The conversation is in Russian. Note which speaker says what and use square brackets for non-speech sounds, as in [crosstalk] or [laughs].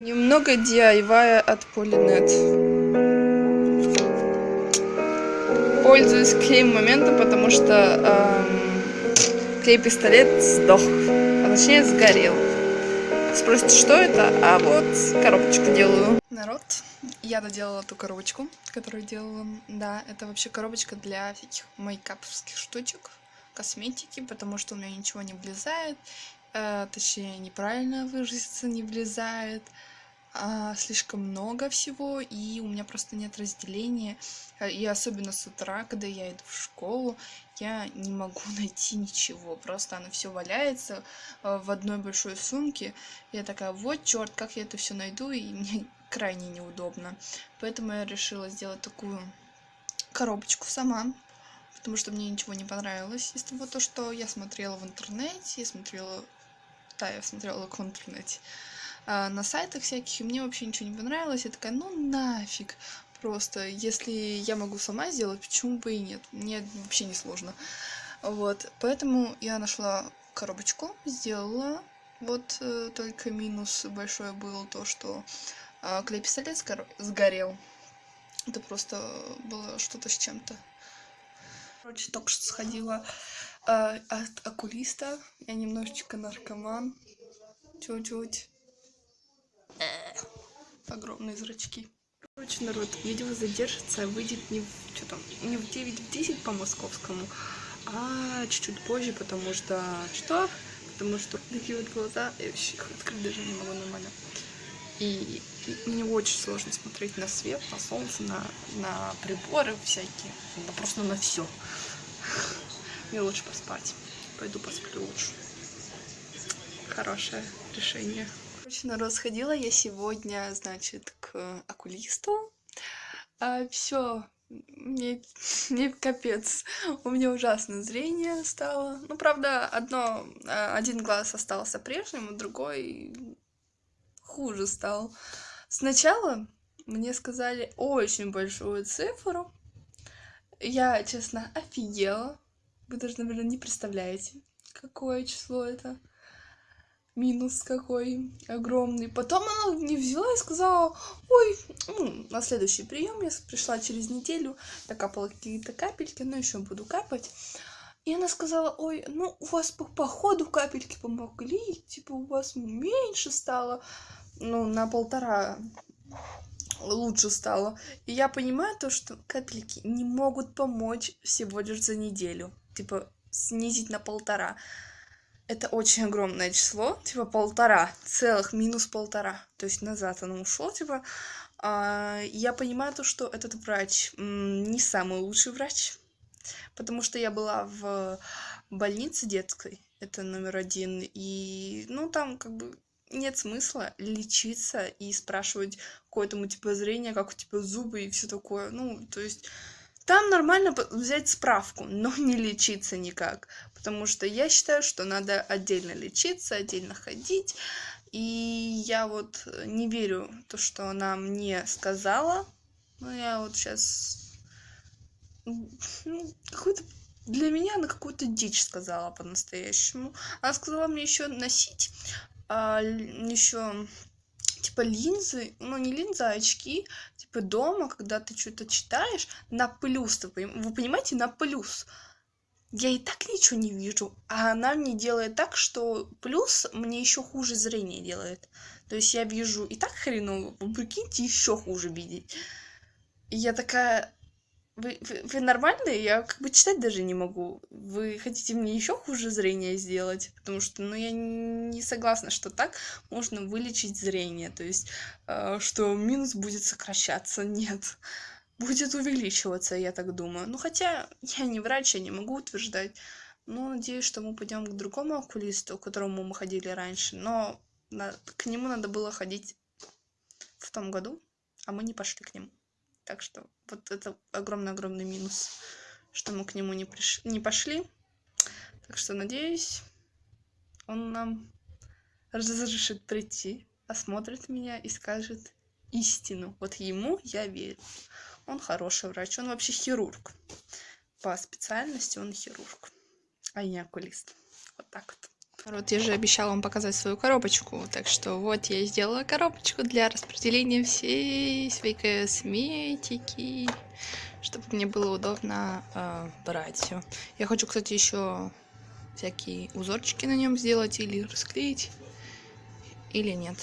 Speaker 1: Немного DIY от Полинет. Пользуюсь клеем момента, потому что эм, клей-пистолет сдох, а точнее сгорел. Спросите, что это? А вот коробочку делаю. Народ, я доделала ту коробочку, которую делала. Да, это вообще коробочка для всяких мейкаповских штучек, косметики, потому что у меня ничего не влезает. Э, точнее, неправильно выразиться, не влезает а, слишком много всего, и у меня просто нет разделения. Э, и особенно с утра, когда я иду в школу, я не могу [laughs] найти ничего. Просто оно все валяется э, в одной большой сумке. Я такая, вот черт, как я это все найду, и [laughs] мне крайне неудобно. Поэтому я решила сделать такую коробочку сама. Потому что мне ничего не понравилось из того, то, что я смотрела в интернете, я смотрела... Да, я смотрела в интернете. А, на сайтах всяких, и мне вообще ничего не понравилось. Я такая, ну нафиг. Просто, если я могу сама сделать, почему бы и нет? Мне вообще не сложно. Вот, поэтому я нашла коробочку, сделала. Вот э, только минус большой был то, что э, клей-пистолет сгорел. Это просто было что-то с чем-то. Короче, только что сходила э, от окулиста. Я немножечко наркоман. Чуть-чуть огромные зрачки. Короче, народ, видео задержится, выйдет не в, что там, не в 9 в 10 по московскому, а чуть-чуть позже, потому что... Что? Потому что такие вот глаза, я вообще их открыть даже не могу нормально. И, и мне очень сложно смотреть на свет, на солнце, на, на приборы всякие, да просто на все. Мне лучше поспать. Пойду посплю лучше. Хорошее решение. Короче, народ, сходила я сегодня, значит, к окулисту. А, все, мне, мне капец. У меня ужасное зрение стало. Ну, правда, одно, а, один глаз остался прежним, а другой хуже стал. Сначала мне сказали очень большую цифру. Я, честно, офигела. Вы даже, наверное, не представляете, какое число это минус какой огромный. Потом она не взяла и сказала, ой, ну, на следующий прием я пришла через неделю, докапала какие-то капельки, но еще буду капать. И она сказала, ой, ну у вас по, по ходу капельки помогли, типа у вас меньше стало, ну на полтора лучше стало. И я понимаю то, что капельки не могут помочь всего лишь за неделю, типа снизить на полтора это очень огромное число, типа полтора, целых минус полтора. То есть назад оно ушло, типа. А, я понимаю то, что этот врач не самый лучший врач, потому что я была в больнице детской, это номер один, и, ну, там как бы нет смысла лечиться и спрашивать какое-то у тебя зрение, как у тебя зубы и все такое. Ну, то есть там нормально взять справку, но не лечиться никак. Потому что я считаю, что надо отдельно лечиться, отдельно ходить. И я вот не верю в то, что она мне сказала. Ну, я вот сейчас... Ну, какую-то... Для меня она какую-то дичь сказала по-настоящему. Она сказала мне еще носить а, еще типа линзы, ну не линзы, а очки, типа дома, когда ты что-то читаешь, на плюс, вы, вы понимаете, на плюс. Я и так ничего не вижу, а она мне делает так, что плюс мне еще хуже зрение делает. То есть я вижу и так хреново, прикиньте, еще хуже видеть. И я такая, вы, вы, вы нормальные? Я как бы читать даже не могу. Вы хотите мне еще хуже зрение сделать? Потому что, ну, я не согласна, что так можно вылечить зрение. То есть, э, что минус будет сокращаться. Нет. Будет увеличиваться, я так думаю. Ну, хотя я не врач, я не могу утверждать. Но надеюсь, что мы пойдем к другому окулисту, к которому мы ходили раньше. Но на, к нему надо было ходить в том году, а мы не пошли к нему. Так что вот это огромный-огромный минус, что мы к нему не, приш... не пошли. Так что, надеюсь, он нам разрешит прийти, осмотрит меня и скажет истину. Вот ему я верю. Он хороший врач, он вообще хирург. По специальности он хирург, а не окулист. Вот так вот. Вот я же обещала вам показать свою коробочку, так что вот я сделала коробочку для распределения всей своей косметики, чтобы мне было удобно э, брать все. Я хочу, кстати, еще всякие узорчики на нем сделать или расклеить, или нет.